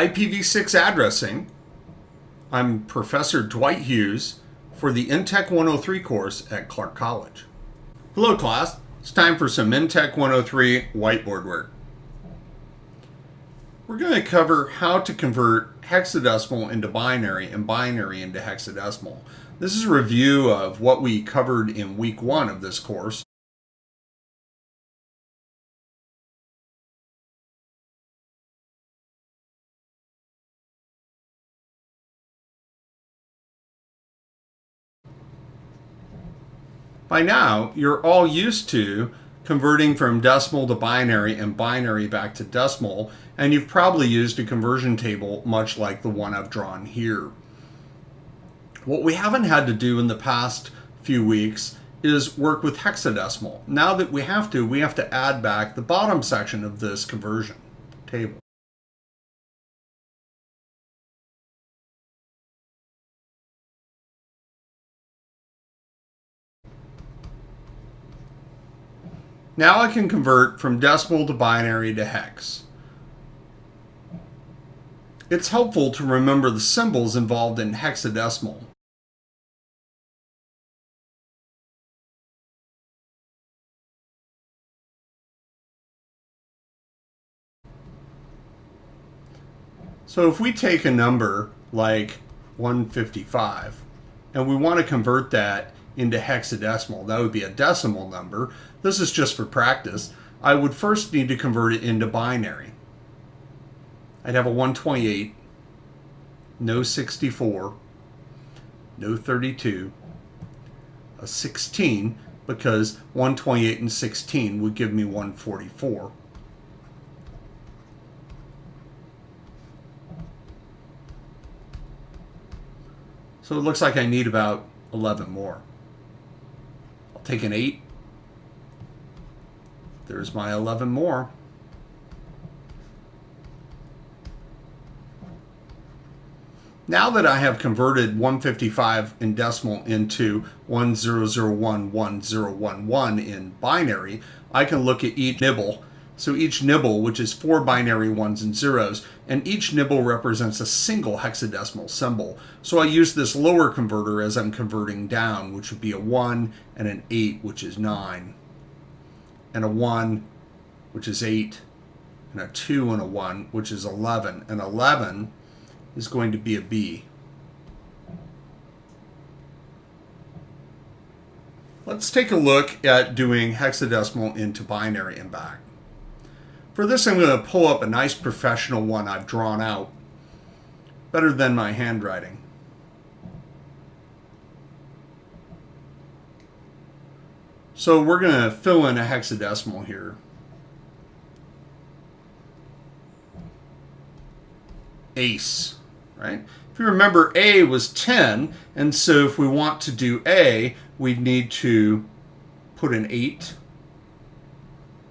IPv6 addressing. I'm Professor Dwight Hughes for the InTech 103 course at Clark College. Hello class, it's time for some InTech 103 whiteboard work. We're going to cover how to convert hexadecimal into binary and binary into hexadecimal. This is a review of what we covered in week one of this course. By now, you're all used to converting from decimal to binary and binary back to decimal, and you've probably used a conversion table much like the one I've drawn here. What we haven't had to do in the past few weeks is work with hexadecimal. Now that we have to, we have to add back the bottom section of this conversion table. Now I can convert from decimal to binary to hex. It's helpful to remember the symbols involved in hexadecimal. So if we take a number like 155 and we want to convert that into hexadecimal, that would be a decimal number, this is just for practice, I would first need to convert it into binary. I'd have a 128, no 64, no 32, a 16, because 128 and 16 would give me 144. So it looks like I need about 11 more. I'll take an 8, there's my 11 more. Now that I have converted 155 in decimal into 10011011 in binary, I can look at each nibble. So each nibble, which is four binary ones and zeros, and each nibble represents a single hexadecimal symbol. So I use this lower converter as I'm converting down, which would be a 1 and an 8, which is 9 and a 1, which is 8, and a 2 and a 1, which is 11. And 11 is going to be a B. Let's take a look at doing hexadecimal into binary and back. For this, I'm going to pull up a nice professional one I've drawn out, better than my handwriting. So we're going to fill in a hexadecimal here. Ace, right? If you remember, A was 10, and so if we want to do A, we'd need to put an 8,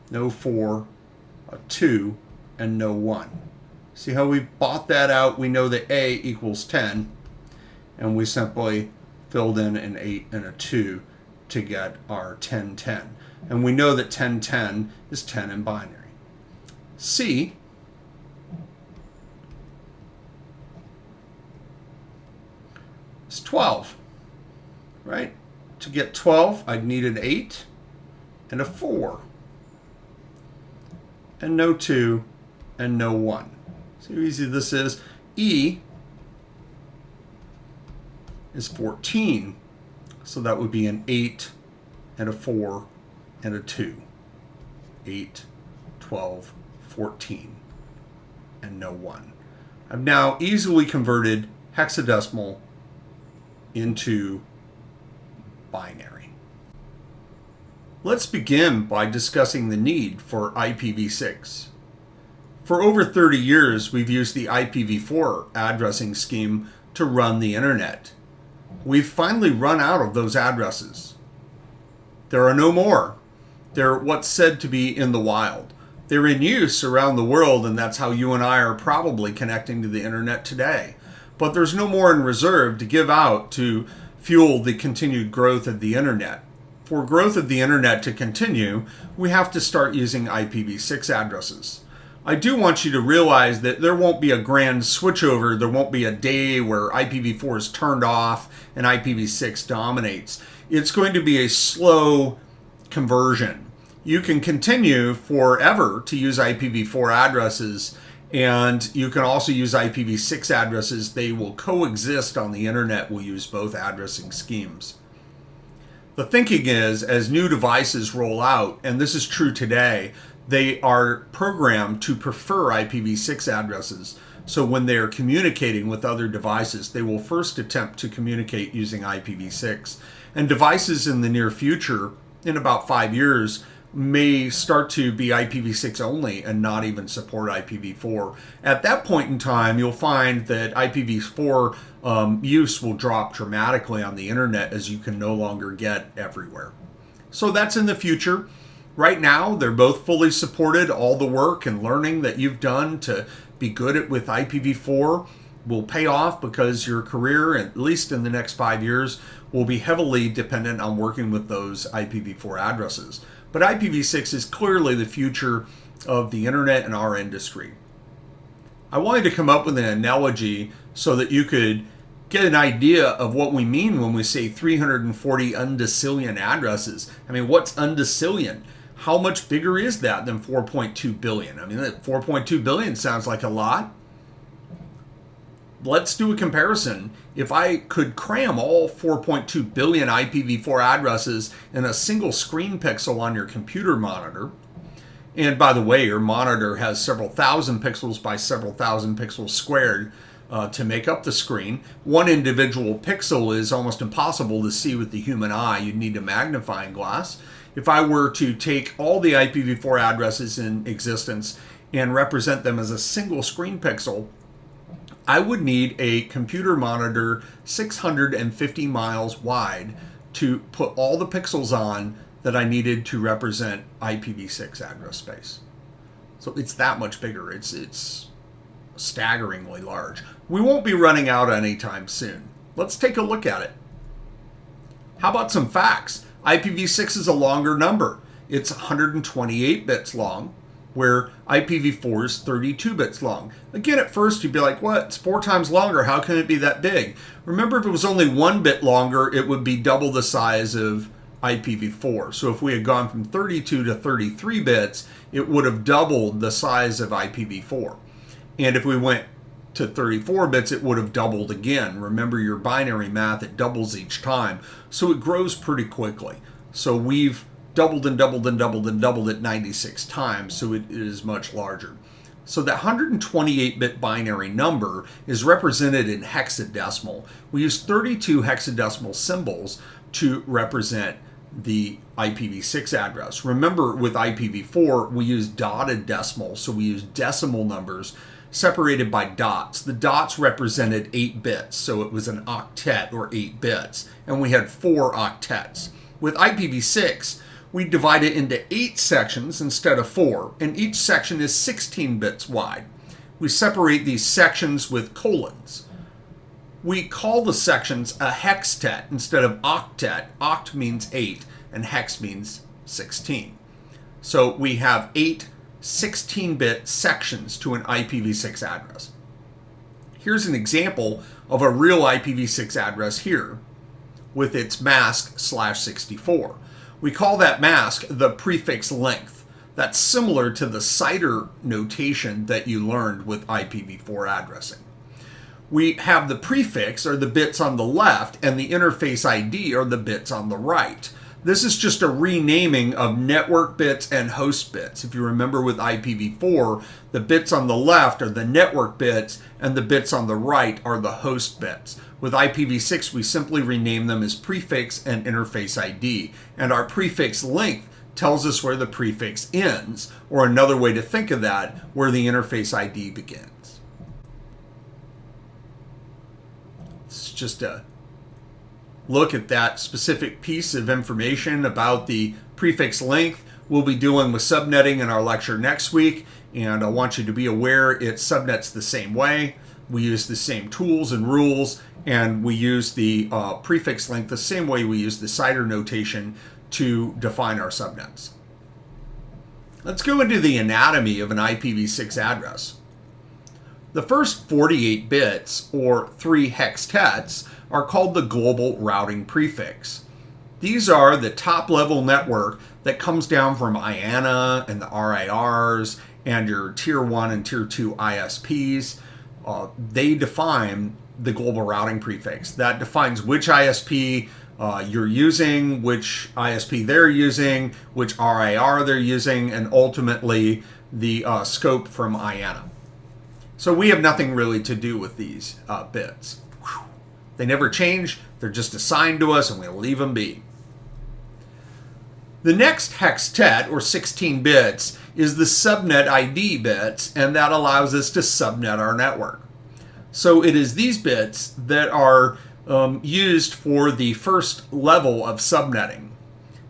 no 4, a 2, and no 1. See how we bought that out? We know that A equals 10, and we simply filled in an 8 and a 2 to get our 1010. And we know that 1010 is 10 in binary. C is 12, right? To get 12, I'd need an 8 and a 4 and no 2 and no 1. See how easy this is? E is 14 so that would be an 8 and a 4 and a 2. 8, 12, 14, and no 1. I've now easily converted hexadecimal into binary. Let's begin by discussing the need for IPv6. For over 30 years, we've used the IPv4 addressing scheme to run the internet. We've finally run out of those addresses. There are no more. They're what's said to be in the wild. They're in use around the world, and that's how you and I are probably connecting to the internet today. But there's no more in reserve to give out to fuel the continued growth of the internet. For growth of the internet to continue, we have to start using IPv6 addresses. I do want you to realize that there won't be a grand switchover. There won't be a day where IPv4 is turned off and IPv6 dominates. It's going to be a slow conversion. You can continue forever to use IPv4 addresses and you can also use IPv6 addresses. They will coexist on the internet. We'll use both addressing schemes. The thinking is as new devices roll out, and this is true today, they are programmed to prefer IPv6 addresses. So when they are communicating with other devices, they will first attempt to communicate using IPv6. And devices in the near future, in about five years, may start to be IPv6 only and not even support IPv4. At that point in time, you'll find that IPv4 um, use will drop dramatically on the internet as you can no longer get everywhere. So that's in the future. Right now, they're both fully supported. All the work and learning that you've done to be good at with IPv4 will pay off because your career, at least in the next five years, will be heavily dependent on working with those IPv4 addresses. But IPv6 is clearly the future of the internet and our industry. I wanted to come up with an analogy so that you could get an idea of what we mean when we say 340 undecillion addresses. I mean, what's undecillion? How much bigger is that than 4.2 billion? I mean, 4.2 billion sounds like a lot. Let's do a comparison. If I could cram all 4.2 billion IPv4 addresses in a single screen pixel on your computer monitor, and by the way, your monitor has several thousand pixels by several thousand pixels squared uh, to make up the screen. One individual pixel is almost impossible to see with the human eye. You'd need a magnifying glass. If I were to take all the IPv4 addresses in existence and represent them as a single screen pixel, I would need a computer monitor 650 miles wide to put all the pixels on that I needed to represent IPv6 address space. So it's that much bigger. It's it's staggeringly large. We won't be running out anytime soon. Let's take a look at it. How about some facts? IPv6 is a longer number. It's 128 bits long where IPv4 is 32 bits long. Again, at first you'd be like, what? It's four times longer. How can it be that big? Remember, if it was only one bit longer, it would be double the size of IPv4. So if we had gone from 32 to 33 bits, it would have doubled the size of IPv4. And if we went to 34 bits, it would have doubled again. Remember your binary math, it doubles each time. So it grows pretty quickly. So we've doubled and doubled and doubled and doubled it 96 times, so it is much larger. So that 128-bit binary number is represented in hexadecimal. We use 32 hexadecimal symbols to represent the IPv6 address. Remember with IPv4, we use dotted decimal, so we use decimal numbers separated by dots. The dots represented 8 bits, so it was an octet or 8 bits, and we had 4 octets. With IPv6, we divide it into eight sections instead of four, and each section is 16 bits wide. We separate these sections with colons. We call the sections a hextet instead of octet. Oct means eight, and hex means 16. So we have eight 16-bit sections to an IPv6 address. Here's an example of a real IPv6 address here with its mask slash 64. We call that mask the prefix length. That's similar to the CIDR notation that you learned with IPv4 addressing. We have the prefix, or the bits on the left, and the interface ID, or the bits on the right. This is just a renaming of network bits and host bits. If you remember with IPv4, the bits on the left are the network bits and the bits on the right are the host bits. With IPv6, we simply rename them as prefix and interface ID. And our prefix length tells us where the prefix ends, or another way to think of that, where the interface ID begins. It's just a look at that specific piece of information about the prefix length. We'll be dealing with subnetting in our lecture next week, and I want you to be aware it subnets the same way. We use the same tools and rules, and we use the uh, prefix length the same way we use the CIDR notation to define our subnets. Let's go into the anatomy of an IPv6 address. The first 48 bits, or 3 hextets, are called the global routing prefix. These are the top level network that comes down from IANA and the RIRs and your tier 1 and tier 2 ISPs. Uh, they define the global routing prefix. That defines which ISP uh, you're using, which ISP they're using, which RIR they're using, and ultimately the uh, scope from IANA. So we have nothing really to do with these uh, bits. Whew. They never change, they're just assigned to us and we leave them be. The next hextet, or 16 bits, is the subnet ID bits, and that allows us to subnet our network. So it is these bits that are um, used for the first level of subnetting.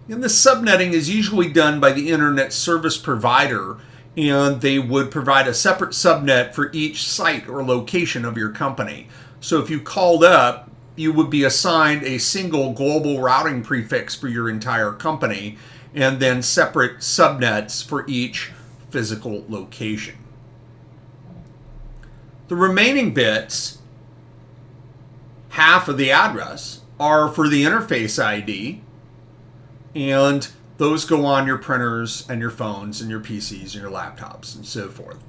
And the subnetting is usually done by the internet service provider, and they would provide a separate subnet for each site or location of your company. So if you called up, you would be assigned a single global routing prefix for your entire company, and then separate subnets for each physical location. The remaining bits half of the address are for the interface ID, and those go on your printers and your phones and your PCs and your laptops and so forth.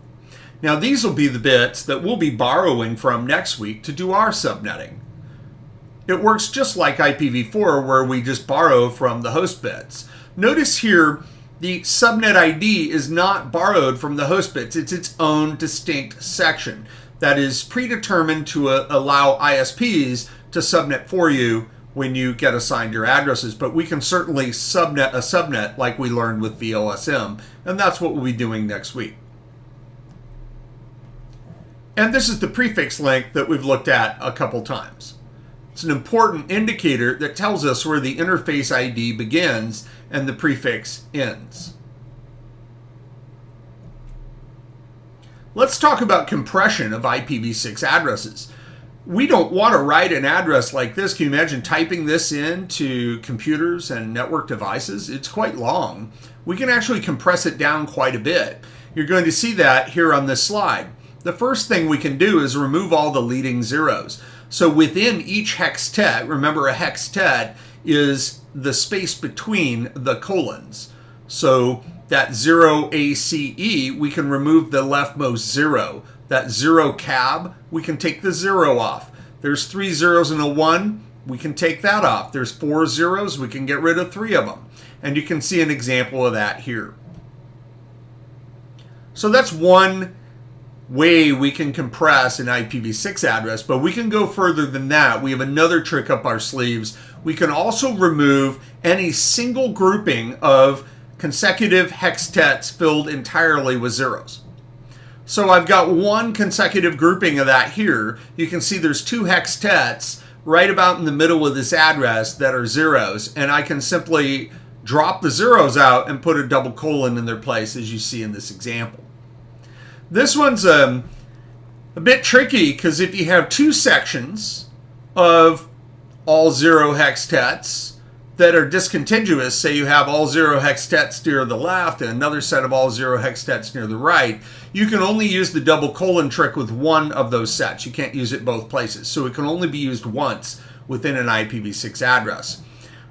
Now, these will be the bits that we'll be borrowing from next week to do our subnetting. It works just like IPv4, where we just borrow from the host bits. Notice here, the subnet ID is not borrowed from the host bits. It's its own distinct section that is predetermined to uh, allow ISPs to subnet for you when you get assigned your addresses. But we can certainly subnet a subnet like we learned with VLSM, and that's what we'll be doing next week. And this is the prefix length that we've looked at a couple times. It's an important indicator that tells us where the interface ID begins and the prefix ends. Let's talk about compression of IPv6 addresses. We don't want to write an address like this. Can you imagine typing this into computers and network devices? It's quite long. We can actually compress it down quite a bit. You're going to see that here on this slide. The first thing we can do is remove all the leading zeros. So within each hextet, remember a hextet is the space between the colons. So that 0 ACE, we can remove the leftmost zero. That zero cab, we can take the zero off. There's three zeros and a one, we can take that off. There's four zeros, we can get rid of three of them. And you can see an example of that here. So that's one way we can compress an IPv6 address, but we can go further than that. We have another trick up our sleeves. We can also remove any single grouping of consecutive hextets filled entirely with zeros. So I've got one consecutive grouping of that here. You can see there's two hextets right about in the middle of this address that are zeros, and I can simply drop the zeros out and put a double colon in their place as you see in this example. This one's um, a bit tricky because if you have two sections of all zero hextets, that are discontinuous, say you have all zero hextets near the left and another set of all zero hextets near the right, you can only use the double colon trick with one of those sets. You can't use it both places. So it can only be used once within an IPv6 address.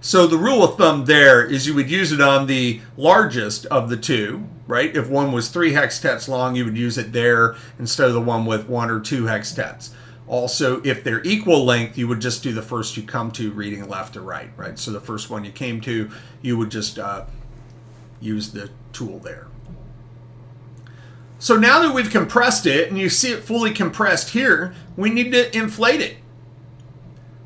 So the rule of thumb there is you would use it on the largest of the two, right? If one was three hextets long, you would use it there instead of the one with one or two hextets. Also, if they're equal length, you would just do the first you come to reading left to right, right? So the first one you came to, you would just uh, use the tool there. So now that we've compressed it, and you see it fully compressed here, we need to inflate it.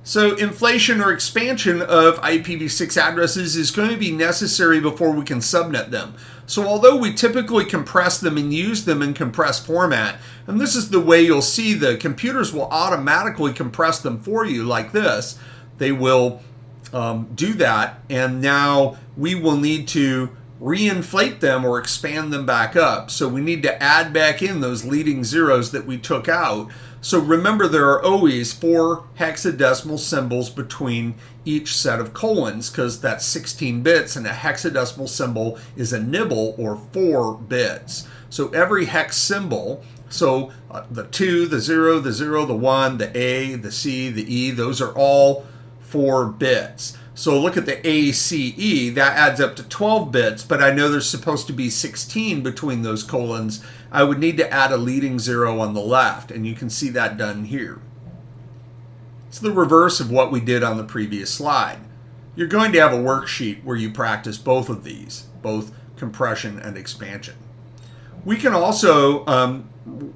So inflation or expansion of IPv6 addresses is going to be necessary before we can subnet them. So although we typically compress them and use them in compressed format, and this is the way you'll see the computers will automatically compress them for you like this, they will um, do that. And now we will need to reinflate them or expand them back up. So we need to add back in those leading zeros that we took out. So remember there are always four hexadecimal symbols between each set of colons because that's 16 bits and a hexadecimal symbol is a nibble or four bits. So every hex symbol, so uh, the 2, the 0, the 0, the 1, the A, the C, the E, those are all four bits. So look at the ACE, that adds up to 12 bits, but I know there's supposed to be 16 between those colons. I would need to add a leading zero on the left, and you can see that done here. It's the reverse of what we did on the previous slide. You're going to have a worksheet where you practice both of these, both compression and expansion. We can also um,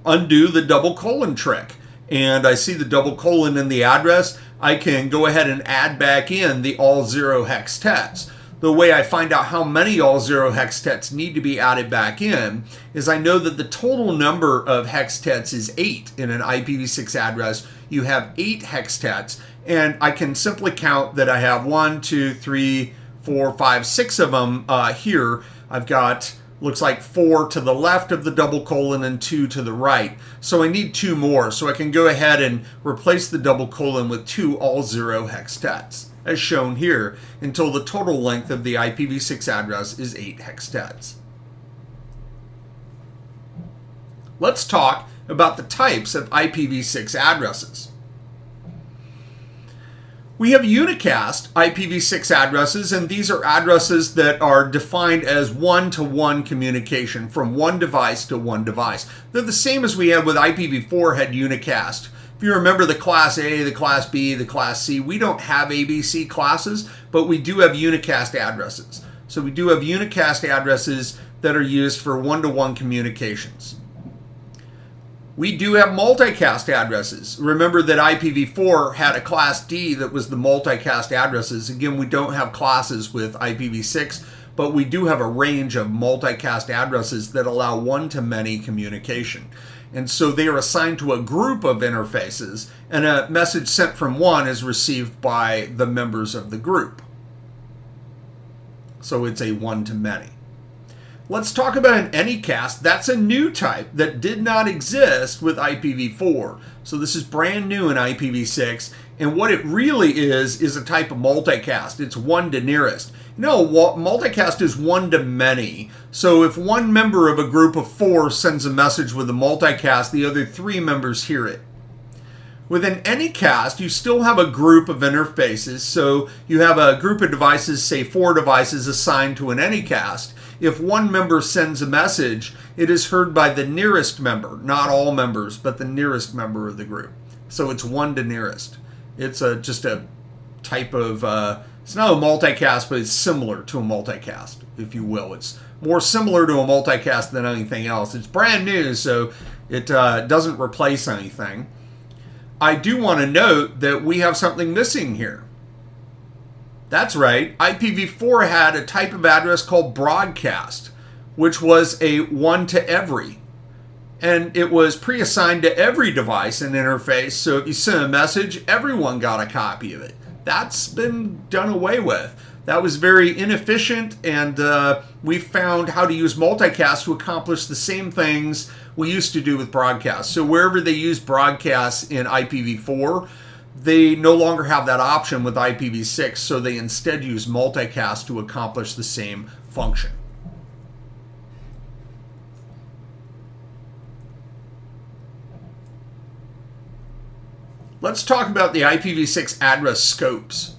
undo the double colon trick. And I see the double colon in the address. I can go ahead and add back in the all zero hextets. The way I find out how many all zero hextets need to be added back in is I know that the total number of hextets is eight in an IPv6 address. You have eight hextets, and I can simply count that I have one, two, three, four, five, six of them uh, here. I've got looks like four to the left of the double colon and two to the right. So I need two more. So I can go ahead and replace the double colon with two all zero hextets, as shown here, until the total length of the IPv6 address is eight hextets. Let's talk about the types of IPv6 addresses. We have unicast IPv6 addresses, and these are addresses that are defined as one-to-one communication from one device to one device. They're the same as we had with IPv4 had unicast. If you remember the class A, the class B, the class C, we don't have ABC classes, but we do have unicast addresses. So we do have unicast addresses that are used for one-to-one -one communications. We do have multicast addresses. Remember that IPv4 had a class D that was the multicast addresses. Again, we don't have classes with IPv6, but we do have a range of multicast addresses that allow one-to-many communication. And so they are assigned to a group of interfaces, and a message sent from one is received by the members of the group. So it's a one-to-many. Let's talk about an Anycast. That's a new type that did not exist with IPv4. So this is brand new in IPv6. And what it really is, is a type of multicast. It's one to nearest. No, multicast is one to many. So if one member of a group of four sends a message with a multicast, the other three members hear it. Within Anycast, you still have a group of interfaces. So you have a group of devices, say four devices assigned to an Anycast if one member sends a message, it is heard by the nearest member, not all members, but the nearest member of the group. So it's one to nearest. It's a just a type of uh, it's not a multicast, but it's similar to a multicast, if you will. It's more similar to a multicast than anything else. It's brand new, so it uh, doesn't replace anything. I do want to note that we have something missing here. That's right. IPv4 had a type of address called broadcast, which was a one to every. And it was pre assigned to every device and interface. So if you sent a message, everyone got a copy of it. That's been done away with. That was very inefficient, and uh, we found how to use multicast to accomplish the same things we used to do with broadcast. So wherever they use broadcast in IPv4, they no longer have that option with IPv6, so they instead use multicast to accomplish the same function. Let's talk about the IPv6 address scopes.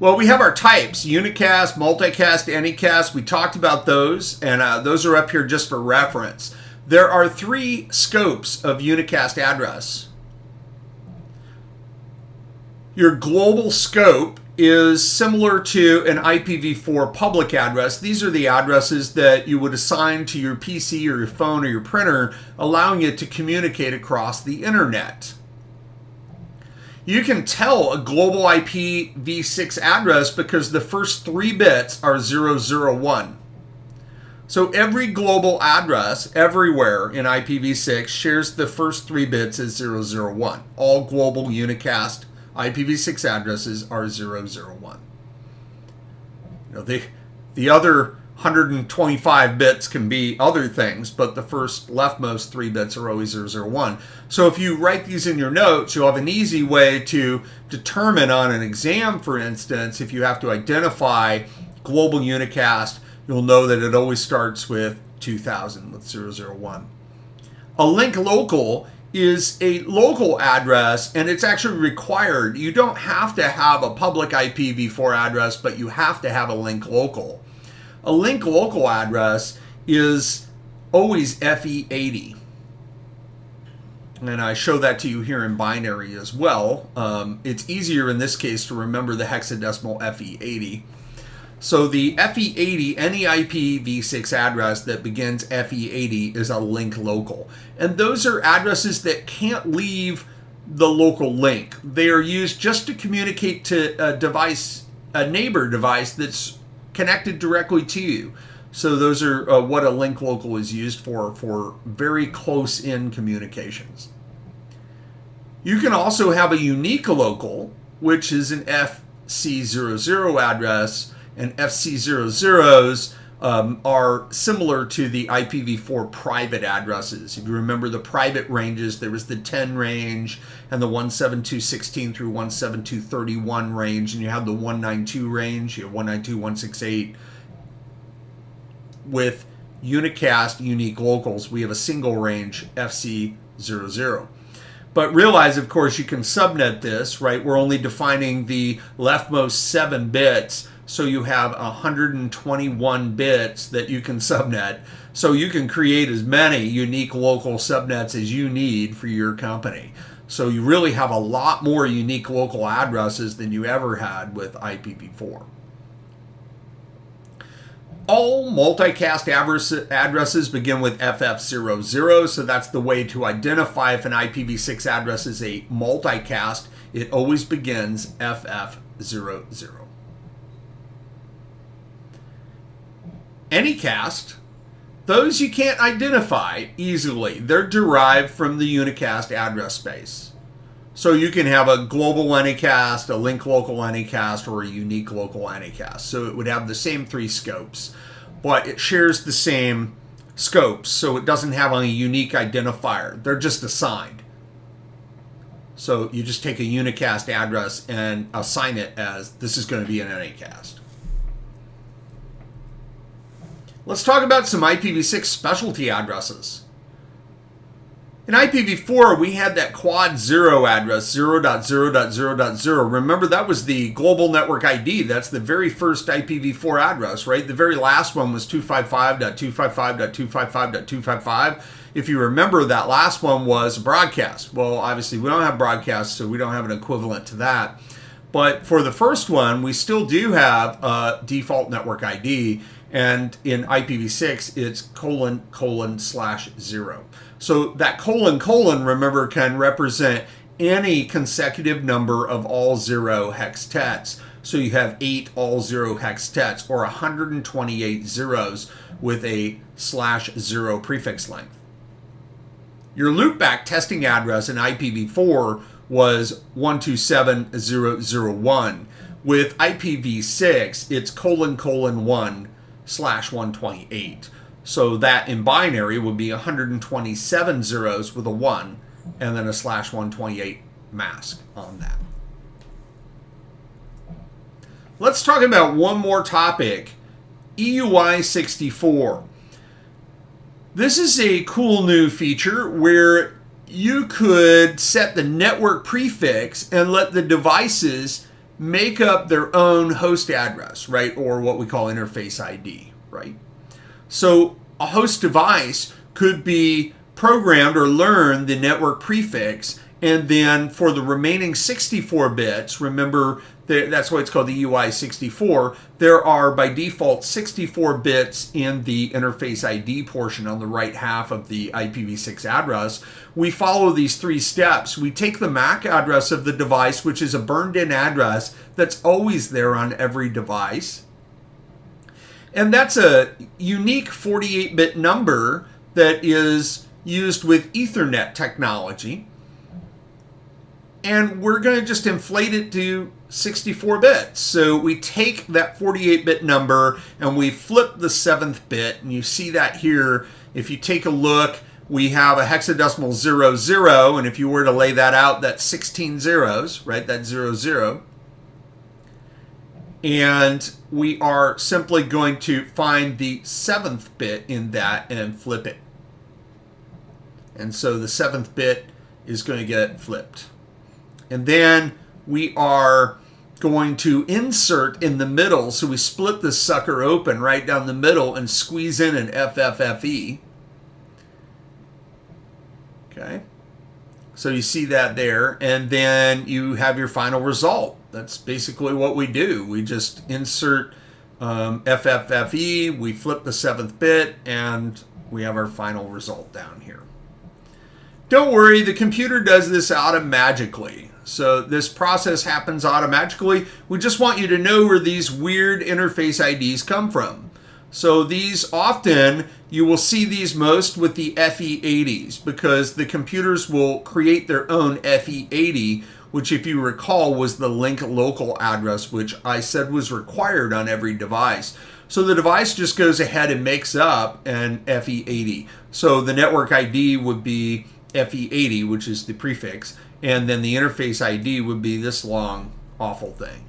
Well, we have our types, unicast, multicast, anycast. We talked about those, and uh, those are up here just for reference. There are three scopes of unicast address. Your global scope is similar to an IPv4 public address. These are the addresses that you would assign to your PC or your phone or your printer, allowing it to communicate across the internet. You can tell a global IPv6 address because the first three bits are 001. So every global address everywhere in IPv6 shares the first three bits as 001. All global unicast IPv6 addresses are 001. You know, the the other 125 bits can be other things, but the first leftmost three bits are always 001. So if you write these in your notes, you'll have an easy way to determine on an exam, for instance, if you have to identify global unicast, you'll know that it always starts with 2000 with 001. A link local is a local address and it's actually required. You don't have to have a public IPv4 address, but you have to have a link local. A link local address is always FE80. And I show that to you here in binary as well. Um, it's easier in this case to remember the hexadecimal FE80. So the FE80, any IPv6 address that begins FE80 is a link local. And those are addresses that can't leave the local link. They are used just to communicate to a device, a neighbor device that's connected directly to you. So those are uh, what a link local is used for, for very close in communications. You can also have a unique local, which is an FC00 address, and FC00s um, are similar to the IPv4 private addresses. If you remember the private ranges, there was the 10 range and the 172.16 through 172.31 range, and you have the 192 range, you have 192.168. With unicast unique locals, we have a single range FC00. But realize, of course, you can subnet this, right? We're only defining the leftmost seven bits so you have 121 bits that you can subnet. So you can create as many unique local subnets as you need for your company. So you really have a lot more unique local addresses than you ever had with IPv4. All multicast addresses begin with FF00, so that's the way to identify if an IPv6 address is a multicast. It always begins FF00. Anycast, those you can't identify easily. They're derived from the unicast address space. So you can have a global anycast, a link local anycast, or a unique local anycast. So it would have the same three scopes, but it shares the same scopes, so it doesn't have a unique identifier. They're just assigned. So you just take a unicast address and assign it as this is going to be an anycast. Let's talk about some IPv6 specialty addresses. In IPv4, we had that quad 0 address, 0.0.0.0. Remember, that was the global network ID. That's the very first IPv4 address, right? The very last one was 255.255.255.255. If you remember, that last one was broadcast. Well, obviously, we don't have broadcast, so we don't have an equivalent to that. But for the first one, we still do have a default network ID, and in IPv6 it's colon colon slash zero. So that colon colon, remember, can represent any consecutive number of all zero hextets. So you have eight all zero hextets or 128 zeros with a slash zero prefix length. Your loopback testing address in IPv4 was 127001. With IPv6, it's colon colon 1 slash 128. So that in binary would be 127 zeros with a 1 and then a slash 128 mask on that. Let's talk about one more topic, EUI 64. This is a cool new feature where you could set the network prefix and let the devices make up their own host address, right? Or what we call interface ID, right? So a host device could be programmed or learn the network prefix and then for the remaining 64 bits, remember that's why it's called the EUI 64. there are by default 64 bits in the interface ID portion on the right half of the IPv6 address. We follow these three steps. We take the MAC address of the device, which is a burned in address that's always there on every device. And that's a unique 48 bit number that is used with Ethernet technology. And we're going to just inflate it to 64 bits. So we take that 48 bit number and we flip the seventh bit, and you see that here. If you take a look, we have a hexadecimal 00, zero, and if you were to lay that out, that's 16 zeros, right? That's 00. zero. And we are simply going to find the seventh bit in that and flip it. And so the seventh bit is going to get flipped. And then we are going to insert in the middle. So we split this sucker open right down the middle and squeeze in an FFFE. Okay. So you see that there. And then you have your final result. That's basically what we do. We just insert um, FFFE, we flip the seventh bit, and we have our final result down here. Don't worry, the computer does this automatically. So this process happens automatically. We just want you to know where these weird interface IDs come from. So these often, you will see these most with the FE80s because the computers will create their own FE80 which if you recall was the link local address, which I said was required on every device. So the device just goes ahead and makes up an FE80. So the network ID would be FE80, which is the prefix, and then the interface ID would be this long, awful thing.